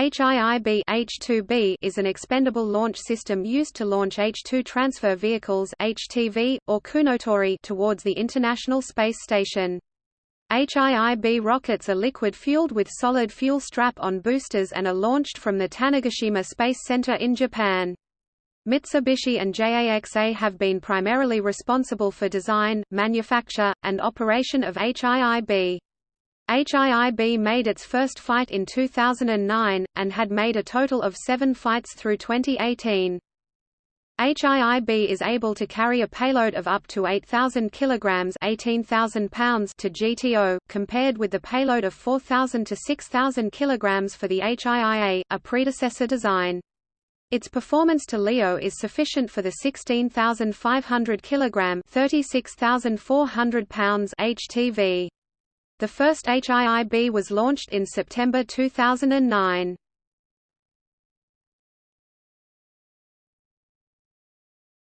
HIIB H2B is an expendable launch system used to launch H2 transfer vehicles HTV, or Kounotori towards the International Space Station. HIIB rockets are liquid-fueled with solid fuel strap-on boosters and are launched from the Tanegashima Space Center in Japan. Mitsubishi and JAXA have been primarily responsible for design, manufacture, and operation of HIIB. HIIB made its first flight in 2009, and had made a total of seven flights through 2018. HIIB is able to carry a payload of up to 8,000 kg 18,000 pounds to GTO, compared with the payload of 4,000 to 6,000 kg for the HIIA, a predecessor design. Its performance to LEO is sufficient for the 16,500 kg 36,400 pounds HTV. The first HIIB was launched in September 2009.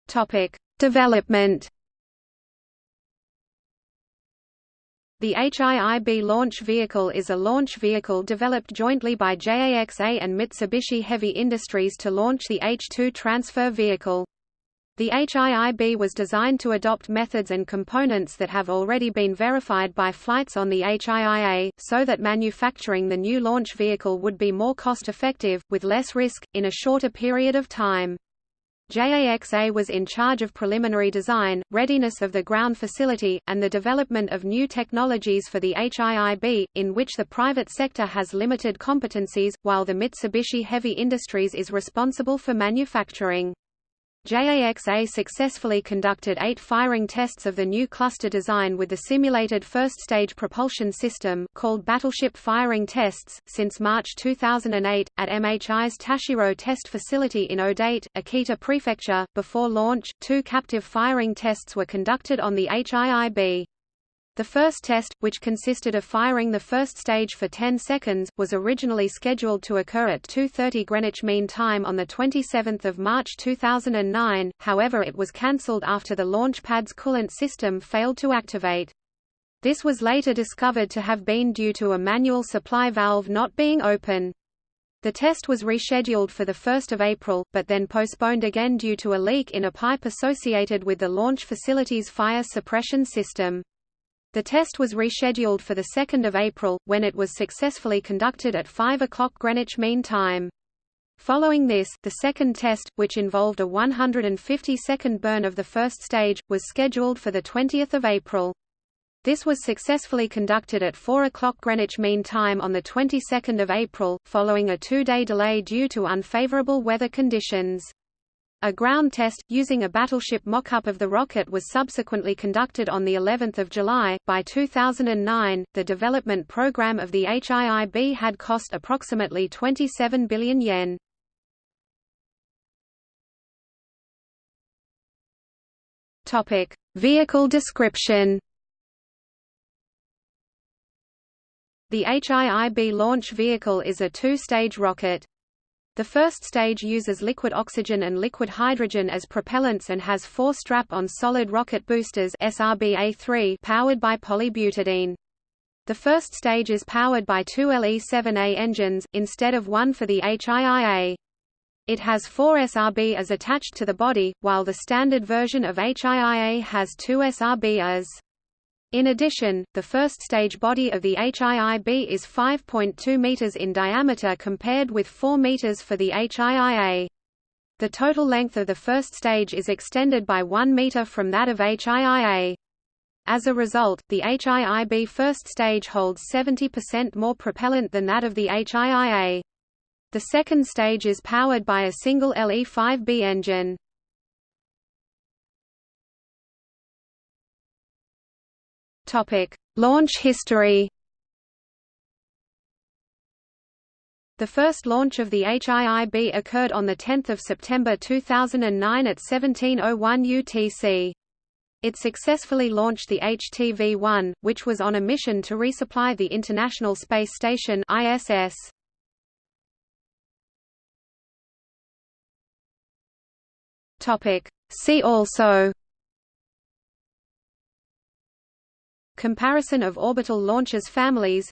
Topic: Development. The HIIB launch vehicle is a launch vehicle developed jointly by JAXA and Mitsubishi Heavy Industries to launch the H-2 transfer vehicle. The HIIB was designed to adopt methods and components that have already been verified by flights on the HIIA, so that manufacturing the new launch vehicle would be more cost-effective, with less risk, in a shorter period of time. JAXA was in charge of preliminary design, readiness of the ground facility, and the development of new technologies for the HIIB, in which the private sector has limited competencies, while the Mitsubishi Heavy Industries is responsible for manufacturing. JAXA successfully conducted eight firing tests of the new cluster design with the simulated first-stage propulsion system called Battleship Firing Tests, since March 2008, at MHI's Tashiro Test Facility in Odate, Akita Prefecture. Before launch, two captive firing tests were conducted on the HIIB. The first test, which consisted of firing the first stage for 10 seconds, was originally scheduled to occur at 2.30 Greenwich Mean Time on 27 March 2009, however it was cancelled after the launch pad's coolant system failed to activate. This was later discovered to have been due to a manual supply valve not being open. The test was rescheduled for 1 April, but then postponed again due to a leak in a pipe associated with the launch facility's fire suppression system. The test was rescheduled for 2 April, when it was successfully conducted at 5 o'clock Greenwich Mean Time. Following this, the second test, which involved a 150-second burn of the first stage, was scheduled for 20 April. This was successfully conducted at 4 o'clock Greenwich Mean Time on the 22nd of April, following a two-day delay due to unfavorable weather conditions. A ground test, using a battleship mock-up of the rocket was subsequently conducted on the 11th of July. By 2009, the development program of the HIIB had cost approximately 27 billion yen. Topic: Vehicle description. The HIIB launch vehicle is a two-stage rocket. The first stage uses liquid oxygen and liquid hydrogen as propellants and has four strap-on solid rocket boosters SRBA-3 powered by polybutadiene. The first stage is powered by two LE-7A engines, instead of one for the HIIA. It has four SRBAs attached to the body, while the standard version of HIIA has two SRBAs. In addition, the first stage body of the HIIB is 5.2 meters in diameter compared with 4 meters for the HIIA. The total length of the first stage is extended by 1 meter from that of HIIA. As a result, the HIIB first stage holds 70% more propellant than that of the HIIA. The second stage is powered by a single LE-5B engine. Topic: Launch history. The first launch of the HIIB occurred on 10 September 2009 at 1701 UTC. It successfully launched the HTV-1, which was on a mission to resupply the International Space Station ISS. See also Comparison of orbital launchers families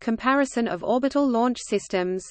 Comparison of orbital launch systems